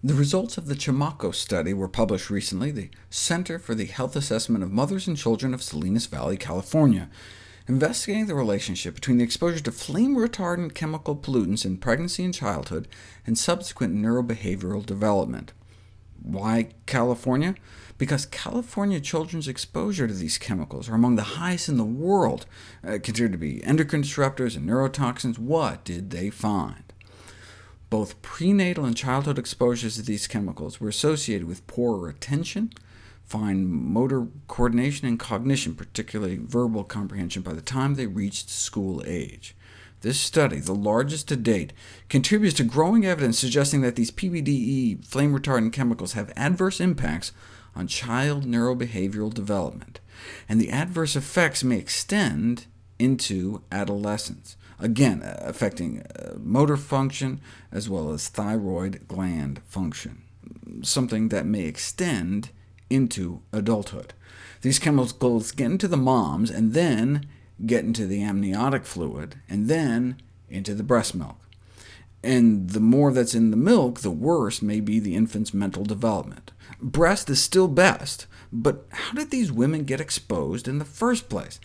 The results of the CHAMACOS study were published recently, the Center for the Health Assessment of Mothers and Children of Salinas Valley, California, investigating the relationship between the exposure to flame-retardant chemical pollutants in pregnancy and childhood, and subsequent neurobehavioral development. Why California? Because California children's exposure to these chemicals are among the highest in the world, uh, considered to be endocrine disruptors and neurotoxins. What did they find? Both prenatal and childhood exposures to these chemicals were associated with poorer attention, fine motor coordination, and cognition, particularly verbal comprehension, by the time they reached school age. This study, the largest to date, contributes to growing evidence suggesting that these PBDE flame-retardant chemicals have adverse impacts on child neurobehavioral development, and the adverse effects may extend into adolescence again uh, affecting uh, motor function as well as thyroid gland function, something that may extend into adulthood. These chemicals get into the moms, and then get into the amniotic fluid, and then into the breast milk. And the more that's in the milk, the worse may be the infant's mental development. Breast is still best, but how did these women get exposed in the first place?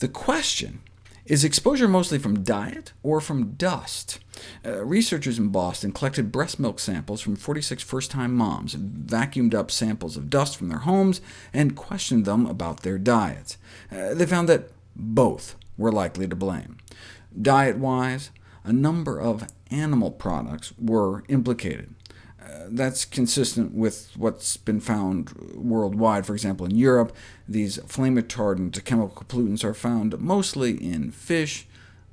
The question is exposure mostly from diet or from dust? Uh, researchers in Boston collected breast milk samples from 46 first-time moms, vacuumed up samples of dust from their homes, and questioned them about their diets. Uh, they found that both were likely to blame. Diet-wise, a number of animal products were implicated that's consistent with what's been found worldwide. For example, in Europe, these flame-retardant chemical pollutants are found mostly in fish,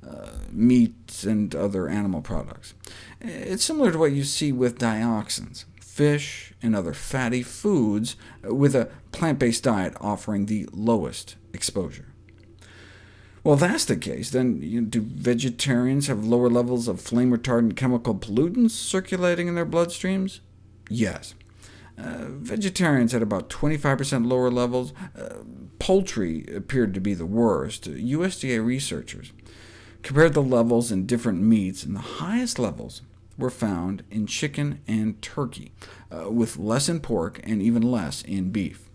uh, meat, and other animal products. It's similar to what you see with dioxins, fish and other fatty foods, with a plant-based diet offering the lowest exposure. Well, if that's the case, then you know, do vegetarians have lower levels of flame-retardant chemical pollutants circulating in their bloodstreams? Yes. Uh, vegetarians had about 25% lower levels. Uh, poultry appeared to be the worst. USDA researchers compared the levels in different meats, and the highest levels were found in chicken and turkey, uh, with less in pork and even less in beef.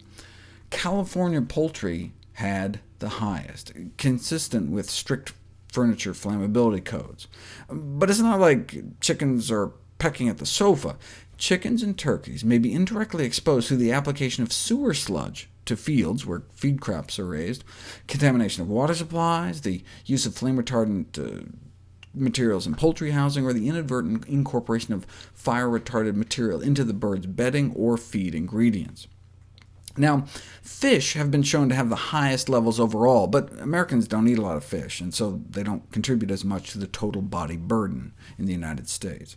California poultry had the highest, consistent with strict furniture flammability codes. But it's not like chickens are pecking at the sofa. Chickens and turkeys may be indirectly exposed through the application of sewer sludge to fields where feed crops are raised, contamination of water supplies, the use of flame-retardant uh, materials in poultry housing, or the inadvertent incorporation of fire-retardant material into the bird's bedding or feed ingredients. Now, fish have been shown to have the highest levels overall, but Americans don't eat a lot of fish, and so they don't contribute as much to the total body burden in the United States.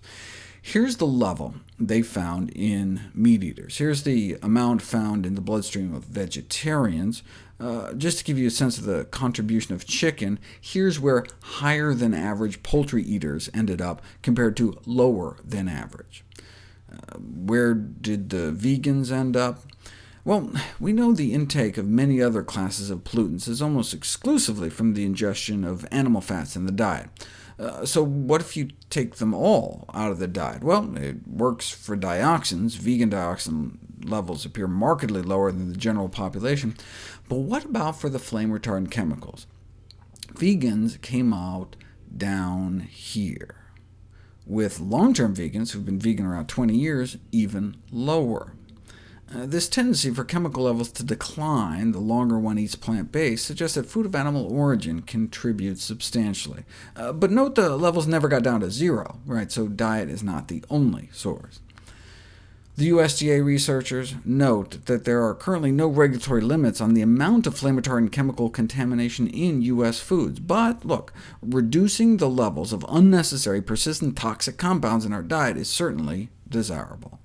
Here's the level they found in meat eaters. Here's the amount found in the bloodstream of vegetarians. Uh, just to give you a sense of the contribution of chicken, here's where higher than average poultry eaters ended up, compared to lower than average. Uh, where did the vegans end up? Well, we know the intake of many other classes of pollutants is almost exclusively from the ingestion of animal fats in the diet. Uh, so what if you take them all out of the diet? Well, it works for dioxins. Vegan dioxin levels appear markedly lower than the general population. But what about for the flame-retardant chemicals? Vegans came out down here, with long-term vegans who've been vegan around 20 years even lower. Uh, this tendency for chemical levels to decline the longer one eats plant-based suggests that food of animal origin contributes substantially. Uh, but note the levels never got down to zero, right? so diet is not the only source. The USDA researchers note that there are currently no regulatory limits on the amount of flame-retardant chemical contamination in U.S. foods. But look, reducing the levels of unnecessary persistent toxic compounds in our diet is certainly desirable.